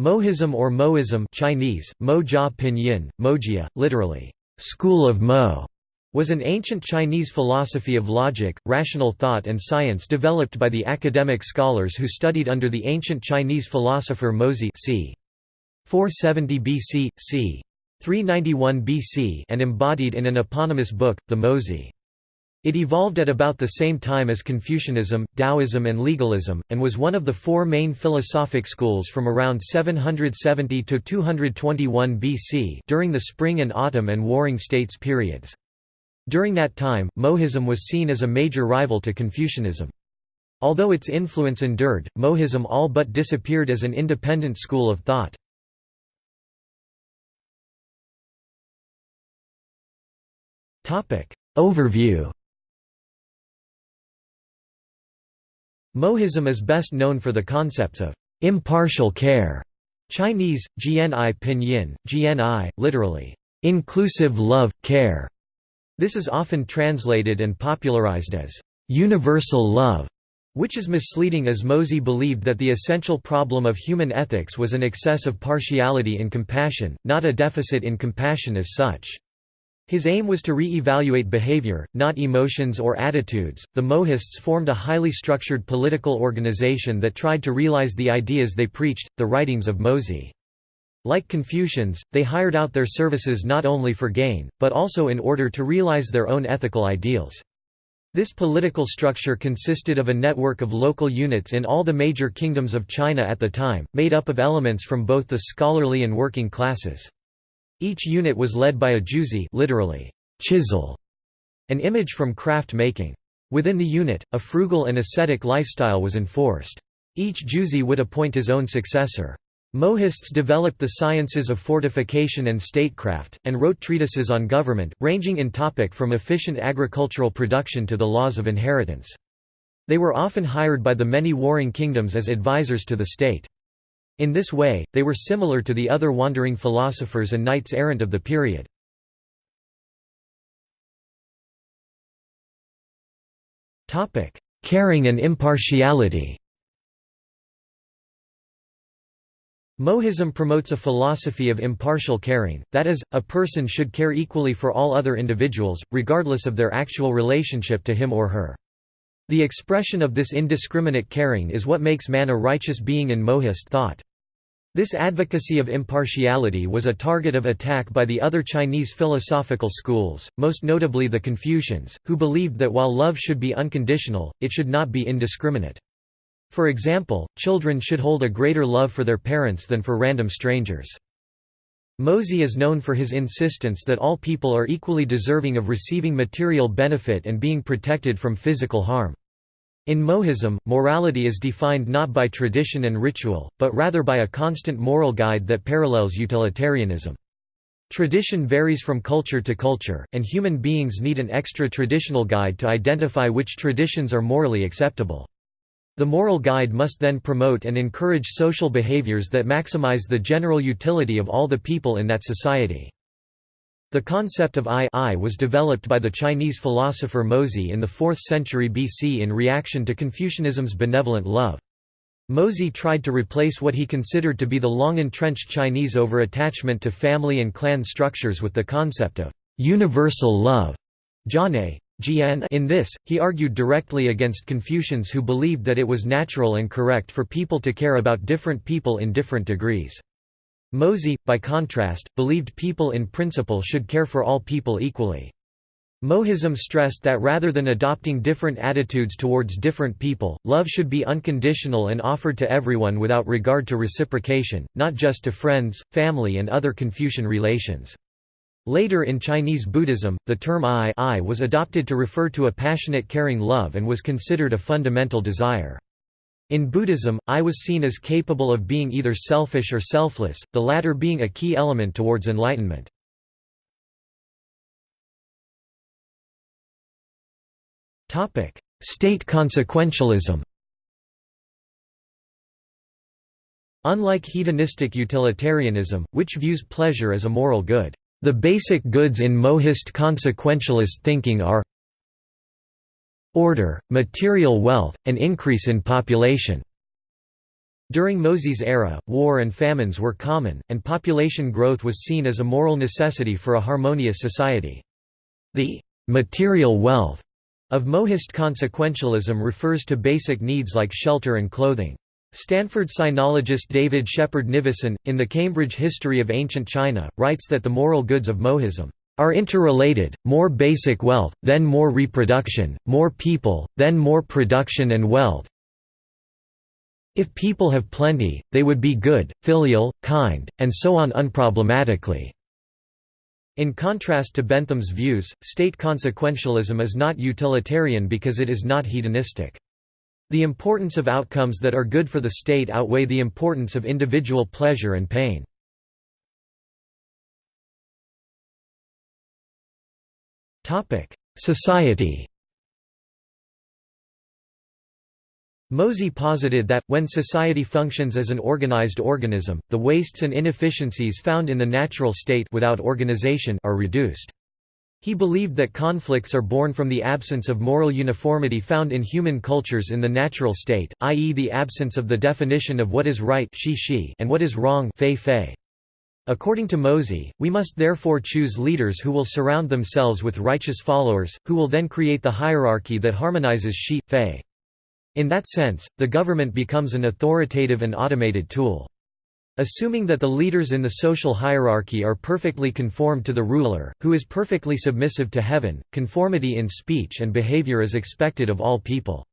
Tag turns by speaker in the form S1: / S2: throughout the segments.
S1: Mohism or Moism Chinese, Mo Pinyin, Mojia, literally, school of Mo, was an ancient Chinese philosophy of logic, rational thought and science developed by the academic scholars who studied under the ancient Chinese philosopher Mozi c. 470 BC, c. 391 BC and embodied in an eponymous book, the Mozi. It evolved at about the same time as Confucianism, Taoism and legalism, and was one of the four main philosophic schools from around 770 to 221 BC during the Spring and Autumn and Warring States periods. During that time, Mohism was seen as a major rival to Confucianism. Although its influence endured, Mohism all but disappeared as an independent school of thought. Overview Mohism is best known for the concepts of impartial care Chinese, Gni Pinyin, Gni, literally, inclusive love, care. This is often translated and popularized as universal love, which is misleading as Mozi believed that the essential problem of human ethics was an excess of partiality in compassion, not a deficit in compassion as such. His aim was to re-evaluate behavior, not emotions or attitudes. The Mohists formed a highly structured political organization that tried to realize the ideas they preached, the writings of Mozi. Like Confucians, they hired out their services not only for gain, but also in order to realize their own ethical ideals. This political structure consisted of a network of local units in all the major kingdoms of China at the time, made up of elements from both the scholarly and working classes. Each unit was led by a juzi literally, chisel, an image from craft making. Within the unit, a frugal and ascetic lifestyle was enforced. Each juzi would appoint his own successor. Mohists developed the sciences of fortification and statecraft, and wrote treatises on government, ranging in topic from efficient agricultural production to the laws of inheritance. They were often hired by the many warring kingdoms as advisors to the state. In this way, they were similar to the other wandering philosophers and knights errant of the period. Caring and impartiality Mohism promotes a philosophy of impartial caring, that is, a person should care equally for all other individuals, regardless of their actual relationship to him or her. The expression of this indiscriminate caring is what makes man a righteous being in Mohist thought. This advocacy of impartiality was a target of attack by the other Chinese philosophical schools, most notably the Confucians, who believed that while love should be unconditional, it should not be indiscriminate. For example, children should hold a greater love for their parents than for random strangers. Mozi is known for his insistence that all people are equally deserving of receiving material benefit and being protected from physical harm. In Mohism, morality is defined not by tradition and ritual, but rather by a constant moral guide that parallels utilitarianism. Tradition varies from culture to culture, and human beings need an extra traditional guide to identify which traditions are morally acceptable. The moral guide must then promote and encourage social behaviors that maximize the general utility of all the people in that society. The concept of I, I was developed by the Chinese philosopher Mozi in the 4th century BC in reaction to Confucianism's benevolent love. Mozi tried to replace what he considered to be the long-entrenched Chinese over-attachment to family and clan structures with the concept of universal love. In this, he argued directly against Confucians who believed that it was natural and correct for people to care about different people in different degrees. Mozi, by contrast, believed people in principle should care for all people equally. Mohism stressed that rather than adopting different attitudes towards different people, love should be unconditional and offered to everyone without regard to reciprocation, not just to friends, family and other Confucian relations. Later in Chinese Buddhism, the term I, I was adopted to refer to a passionate caring love and was considered a fundamental desire. In Buddhism, I was seen as capable of being either selfish or selfless, the latter being a key element towards enlightenment. State consequentialism Unlike hedonistic utilitarianism, which views pleasure as a moral good, the basic goods in Mohist consequentialist thinking are order, material wealth, and increase in population. During Mozi's era, war and famines were common, and population growth was seen as a moral necessity for a harmonious society. The material wealth of Mohist consequentialism refers to basic needs like shelter and clothing. Stanford sinologist David Shepard Nivison, in the Cambridge History of Ancient China, writes that the moral goods of Mohism are interrelated, more basic wealth, then more reproduction, more people, then more production and wealth, if people have plenty, they would be good, filial, kind, and so on unproblematically. In contrast to Bentham's views, state consequentialism is not utilitarian because it is not hedonistic. The importance of outcomes that are good for the state outweigh the importance of individual pleasure and pain. Society Mozi posited that, when society functions as an organized organism, the wastes and inefficiencies found in the natural state without organization are reduced. He believed that conflicts are born from the absence of moral uniformity found in human cultures in the natural state, i.e. the absence of the definition of what is right and what is wrong According to Mozi, we must therefore choose leaders who will surround themselves with righteous followers, who will then create the hierarchy that harmonizes shi, fei. In that sense, the government becomes an authoritative and automated tool. Assuming that the leaders in the social hierarchy are perfectly conformed to the ruler, who is perfectly submissive to heaven, conformity in speech and behavior is expected of all people.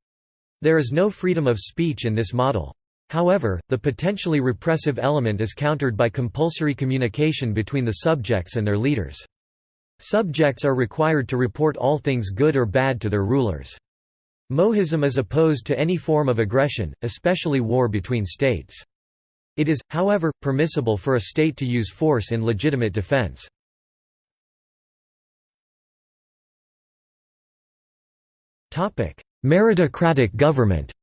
S1: There is no freedom of speech in this model. However, the potentially repressive element is countered by compulsory communication between the subjects and their leaders. Subjects are required to report all things good or bad to their rulers. Mohism is opposed to any form of aggression, especially war between states. It is, however, permissible for a state to use force in legitimate defense. Meritocratic government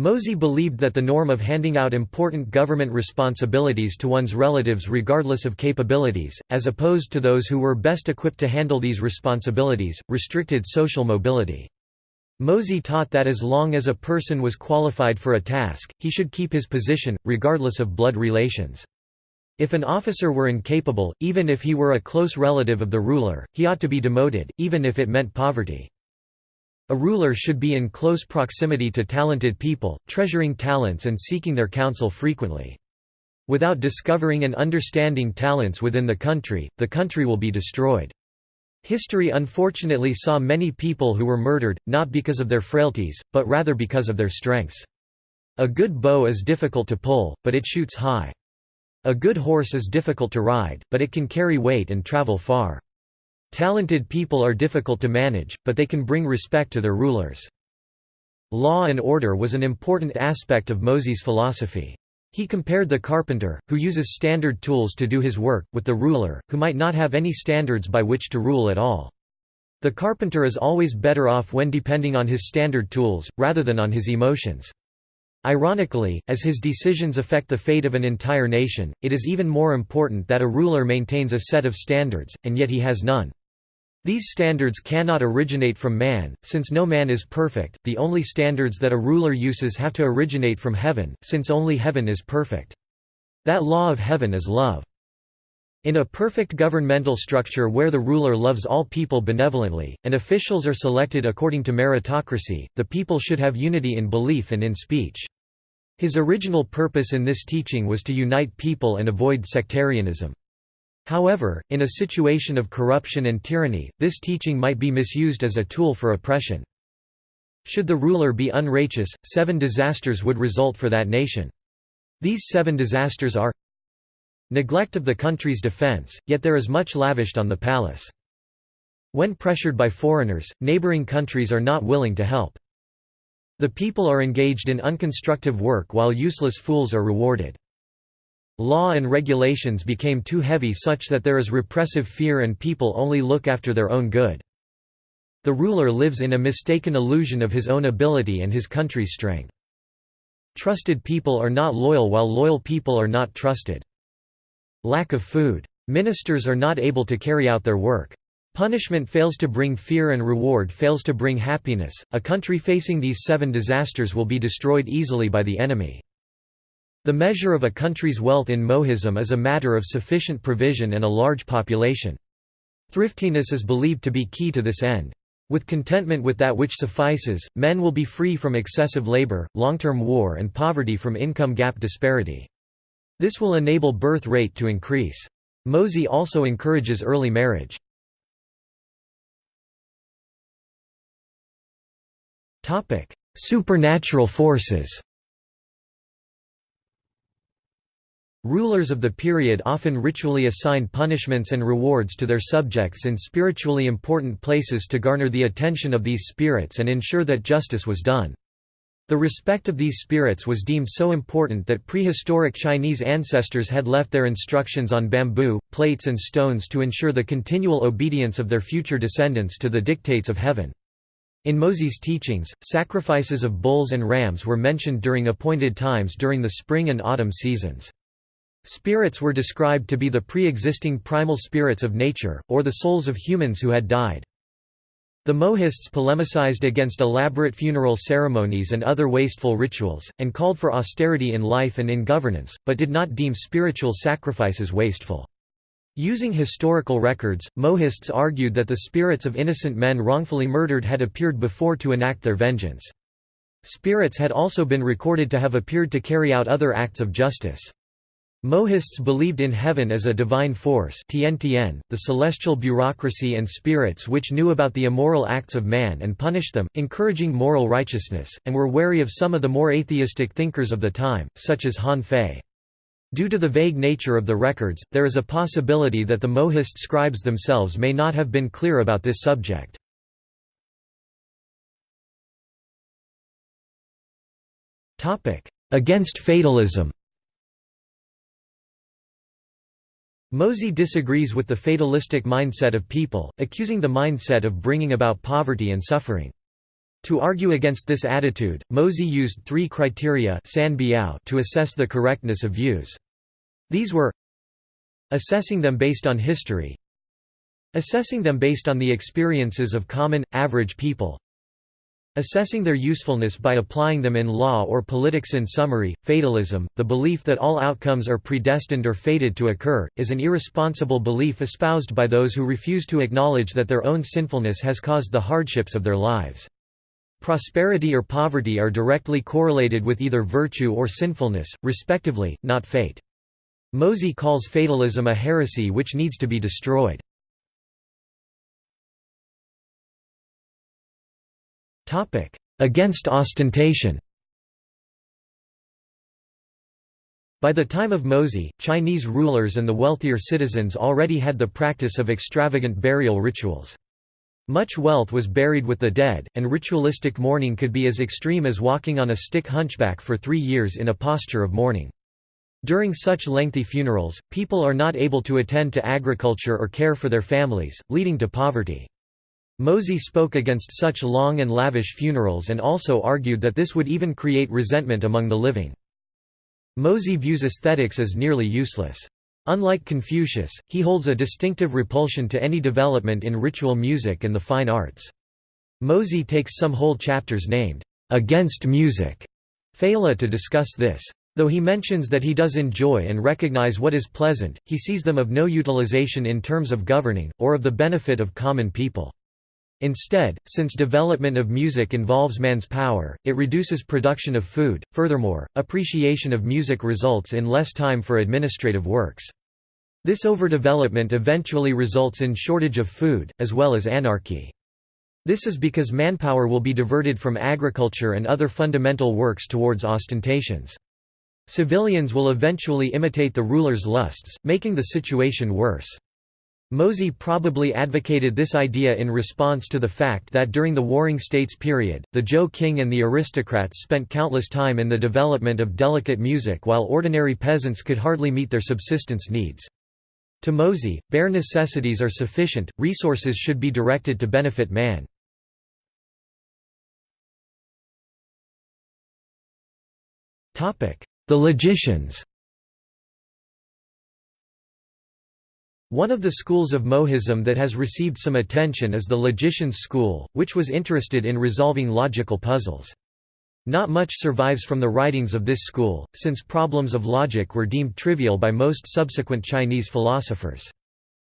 S1: Mozi believed that the norm of handing out important government responsibilities to one's relatives regardless of capabilities, as opposed to those who were best equipped to handle these responsibilities, restricted social mobility. Mozi taught that as long as a person was qualified for a task, he should keep his position, regardless of blood relations. If an officer were incapable, even if he were a close relative of the ruler, he ought to be demoted, even if it meant poverty. A ruler should be in close proximity to talented people, treasuring talents and seeking their counsel frequently. Without discovering and understanding talents within the country, the country will be destroyed. History unfortunately saw many people who were murdered, not because of their frailties, but rather because of their strengths. A good bow is difficult to pull, but it shoots high. A good horse is difficult to ride, but it can carry weight and travel far. Talented people are difficult to manage, but they can bring respect to their rulers. Law and order was an important aspect of Mozi's philosophy. He compared the carpenter, who uses standard tools to do his work, with the ruler, who might not have any standards by which to rule at all. The carpenter is always better off when depending on his standard tools, rather than on his emotions. Ironically, as his decisions affect the fate of an entire nation, it is even more important that a ruler maintains a set of standards, and yet he has none. These standards cannot originate from man, since no man is perfect, the only standards that a ruler uses have to originate from heaven, since only heaven is perfect. That law of heaven is love. In a perfect governmental structure where the ruler loves all people benevolently, and officials are selected according to meritocracy, the people should have unity in belief and in speech. His original purpose in this teaching was to unite people and avoid sectarianism. However, in a situation of corruption and tyranny, this teaching might be misused as a tool for oppression. Should the ruler be unrighteous, seven disasters would result for that nation. These seven disasters are Neglect of the country's defense, yet there is much lavished on the palace. When pressured by foreigners, neighboring countries are not willing to help. The people are engaged in unconstructive work while useless fools are rewarded. Law and regulations became too heavy such that there is repressive fear and people only look after their own good. The ruler lives in a mistaken illusion of his own ability and his country's strength. Trusted people are not loyal while loyal people are not trusted. Lack of food. Ministers are not able to carry out their work. Punishment fails to bring fear and reward fails to bring happiness. A country facing these seven disasters will be destroyed easily by the enemy. The measure of a country's wealth in Mohism is a matter of sufficient provision and a large population. Thriftiness is believed to be key to this end. With contentment with that which suffices, men will be free from excessive labor, long-term war and poverty from income gap disparity. This will enable birth rate to increase. Mozi also encourages early marriage. Supernatural forces Rulers of the period often ritually assigned punishments and rewards to their subjects in spiritually important places to garner the attention of these spirits and ensure that justice was done. The respect of these spirits was deemed so important that prehistoric Chinese ancestors had left their instructions on bamboo, plates and stones to ensure the continual obedience of their future descendants to the dictates of heaven. In Mozi's teachings, sacrifices of bulls and rams were mentioned during appointed times during the spring and autumn seasons. Spirits were described to be the pre-existing primal spirits of nature, or the souls of humans who had died. The Mohists polemicized against elaborate funeral ceremonies and other wasteful rituals, and called for austerity in life and in governance, but did not deem spiritual sacrifices wasteful. Using historical records, Mohists argued that the spirits of innocent men wrongfully murdered had appeared before to enact their vengeance. Spirits had also been recorded to have appeared to carry out other acts of justice. Mohists believed in heaven as a divine force the celestial bureaucracy and spirits which knew about the immoral acts of man and punished them, encouraging moral righteousness, and were wary of some of the more atheistic thinkers of the time, such as Han Fei. Due to the vague nature of the records, there is a possibility that the Mohist scribes themselves may not have been clear about this subject. Against fatalism Mozi disagrees with the fatalistic mindset of people, accusing the mindset of bringing about poverty and suffering. To argue against this attitude, Mozi used three criteria to assess the correctness of views. These were assessing them based on history assessing them based on the experiences of common, average people Assessing their usefulness by applying them in law or politics in summary, fatalism, the belief that all outcomes are predestined or fated to occur, is an irresponsible belief espoused by those who refuse to acknowledge that their own sinfulness has caused the hardships of their lives. Prosperity or poverty are directly correlated with either virtue or sinfulness, respectively, not fate. Mozi calls fatalism a heresy which needs to be destroyed. Against ostentation By the time of Mozi, Chinese rulers and the wealthier citizens already had the practice of extravagant burial rituals. Much wealth was buried with the dead, and ritualistic mourning could be as extreme as walking on a stick hunchback for three years in a posture of mourning. During such lengthy funerals, people are not able to attend to agriculture or care for their families, leading to poverty. Mozi spoke against such long and lavish funerals and also argued that this would even create resentment among the living. Mozi views aesthetics as nearly useless. Unlike Confucius, he holds a distinctive repulsion to any development in ritual music and the fine arts. Mozi takes some whole chapters named, "'Against Music' Phaela to discuss this. Though he mentions that he does enjoy and recognize what is pleasant, he sees them of no utilization in terms of governing, or of the benefit of common people. Instead, since development of music involves man's power, it reduces production of food. Furthermore, appreciation of music results in less time for administrative works. This overdevelopment eventually results in shortage of food, as well as anarchy. This is because manpower will be diverted from agriculture and other fundamental works towards ostentations. Civilians will eventually imitate the ruler's lusts, making the situation worse. Mozi probably advocated this idea in response to the fact that during the Warring States period, the Zhou king and the aristocrats spent countless time in the development of delicate music while ordinary peasants could hardly meet their subsistence needs. To Mozi, bare necessities are sufficient, resources should be directed to benefit man. The logicians One of the schools of Mohism that has received some attention is the logician's school, which was interested in resolving logical puzzles. Not much survives from the writings of this school, since problems of logic were deemed trivial by most subsequent Chinese philosophers.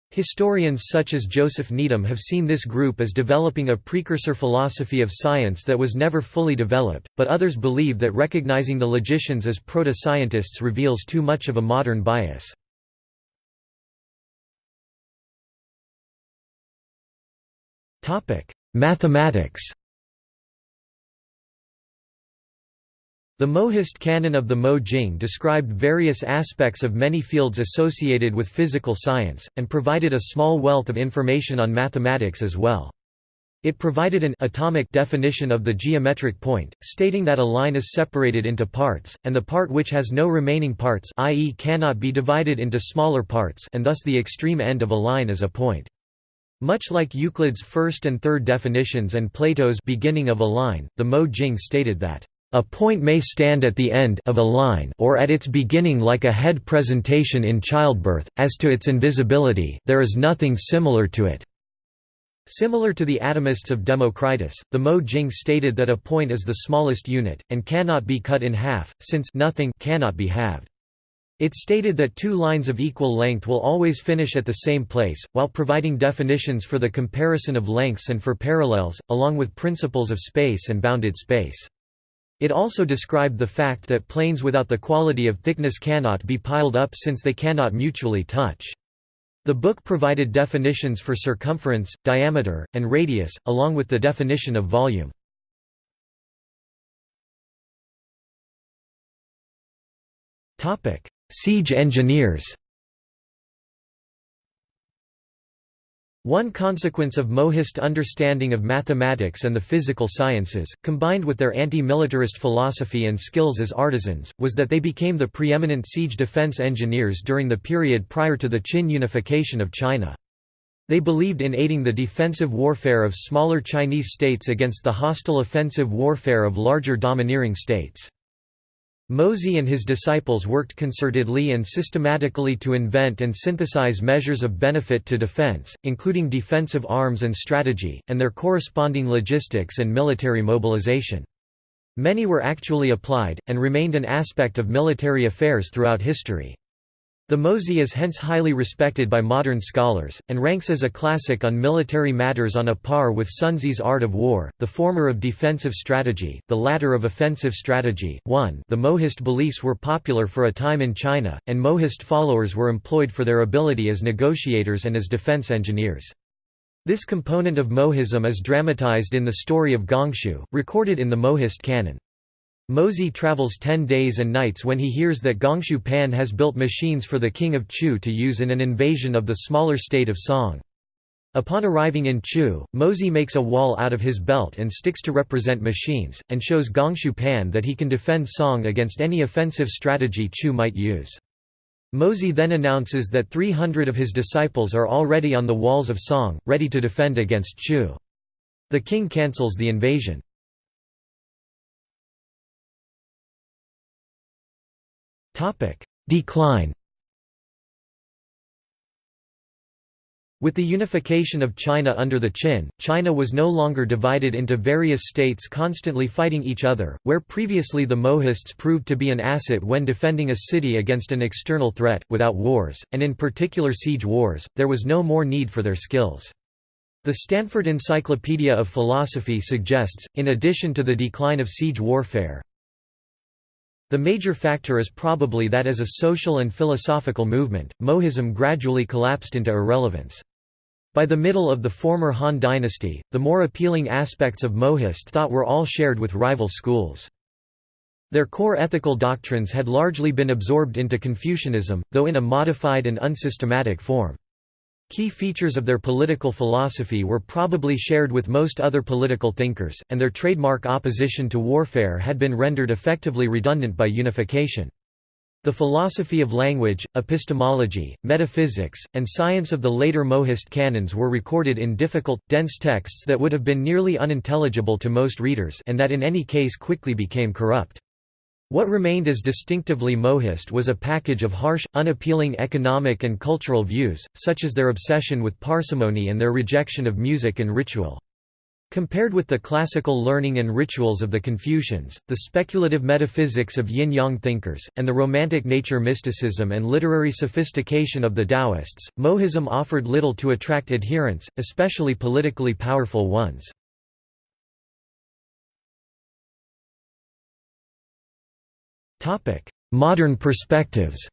S1: Historians such as Joseph Needham have seen this group as developing a precursor philosophy of science that was never fully developed, but others believe that recognizing the logicians as proto-scientists reveals too much of a modern bias. Mathematics The Mohist canon of the Mo Jing described various aspects of many fields associated with physical science, and provided a small wealth of information on mathematics as well. It provided an atomic definition of the geometric point, stating that a line is separated into parts, and the part which has no remaining parts i.e. cannot be divided into smaller parts and thus the extreme end of a line is a point. Much like Euclid's first and third definitions and Plato's beginning of a line, the Mo Jing stated that a point may stand at the end of a line or at its beginning like a head presentation in childbirth, as to its invisibility there is nothing similar to it. Similar to the atomists of Democritus, the Mo Jing stated that a point is the smallest unit, and cannot be cut in half, since nothing cannot be halved. It stated that two lines of equal length will always finish at the same place, while providing definitions for the comparison of lengths and for parallels, along with principles of space and bounded space. It also described the fact that planes without the quality of thickness cannot be piled up since they cannot mutually touch. The book provided definitions for circumference, diameter, and radius, along with the definition of volume. Topic: Siege engineers One consequence of Mohist understanding of mathematics and the physical sciences, combined with their anti-militarist philosophy and skills as artisans, was that they became the preeminent siege defense engineers during the period prior to the Qin unification of China. They believed in aiding the defensive warfare of smaller Chinese states against the hostile offensive warfare of larger domineering states. Mozi and his disciples worked concertedly and systematically to invent and synthesize measures of benefit to defense, including defensive arms and strategy, and their corresponding logistics and military mobilization. Many were actually applied, and remained an aspect of military affairs throughout history. The Mozi is hence highly respected by modern scholars, and ranks as a classic on military matters on a par with Sun Tzu's Art of War, the former of defensive strategy, the latter of offensive strategy. 1 The Mohist beliefs were popular for a time in China, and Mohist followers were employed for their ability as negotiators and as defense engineers. This component of Mohism is dramatized in the story of Gongshu, recorded in the Mohist canon. Mozi travels ten days and nights when he hears that Gongshu Pan has built machines for the king of Chu to use in an invasion of the smaller state of Song. Upon arriving in Chu, Mozi makes a wall out of his belt and sticks to represent machines, and shows Gongshu Pan that he can defend Song against any offensive strategy Chu might use. Mozi then announces that 300 of his disciples are already on the walls of Song, ready to defend against Chu. The king cancels the invasion. Decline With the unification of China under the Qin, China was no longer divided into various states constantly fighting each other, where previously the Mohists proved to be an asset when defending a city against an external threat, without wars, and in particular siege wars, there was no more need for their skills. The Stanford Encyclopedia of Philosophy suggests, in addition to the decline of siege warfare, the major factor is probably that as a social and philosophical movement, Mohism gradually collapsed into irrelevance. By the middle of the former Han dynasty, the more appealing aspects of Mohist thought were all shared with rival schools. Their core ethical doctrines had largely been absorbed into Confucianism, though in a modified and unsystematic form. Key features of their political philosophy were probably shared with most other political thinkers, and their trademark opposition to warfare had been rendered effectively redundant by unification. The philosophy of language, epistemology, metaphysics, and science of the later Mohist canons were recorded in difficult, dense texts that would have been nearly unintelligible to most readers and that in any case quickly became corrupt. What remained as distinctively Mohist was a package of harsh, unappealing economic and cultural views, such as their obsession with parsimony and their rejection of music and ritual. Compared with the classical learning and rituals of the Confucians, the speculative metaphysics of yin-yang thinkers, and the romantic nature mysticism and literary sophistication of the Taoists, Mohism offered little to attract adherents, especially politically powerful ones. Modern perspectives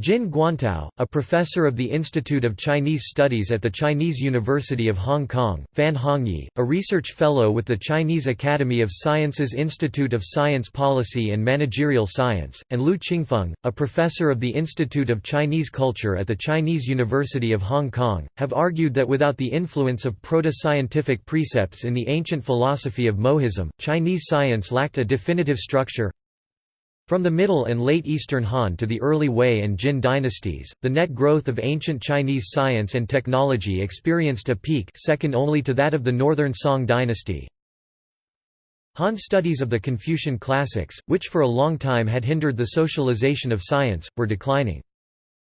S1: Jin Guantao, a professor of the Institute of Chinese Studies at the Chinese University of Hong Kong, Fan Hongyi, a research fellow with the Chinese Academy of Sciences Institute of Science Policy and Managerial Science, and Lu Qingfeng, a professor of the Institute of Chinese Culture at the Chinese University of Hong Kong, have argued that without the influence of proto-scientific precepts in the ancient philosophy of Mohism, Chinese science lacked a definitive structure, from the Middle and Late Eastern Han to the early Wei and Jin dynasties, the net growth of ancient Chinese science and technology experienced a peak second only to that of the Northern Song dynasty. Han studies of the Confucian classics, which for a long time had hindered the socialization of science, were declining.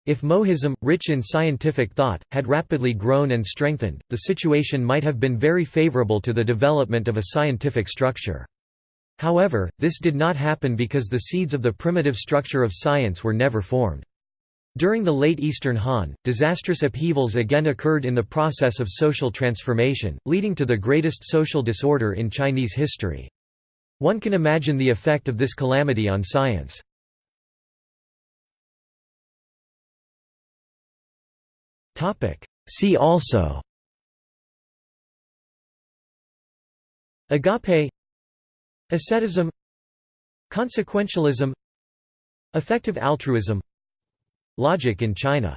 S1: If Mohism, rich in scientific thought, had rapidly grown and strengthened, the situation might have been very favorable to the development of a scientific structure. However, this did not happen because the seeds of the primitive structure of science were never formed. During the late Eastern Han, disastrous upheavals again occurred in the process of social transformation, leading to the greatest social disorder in Chinese history. One can imagine the effect of this calamity on science. See also Agape Asceticism Consequentialism Effective altruism Logic in China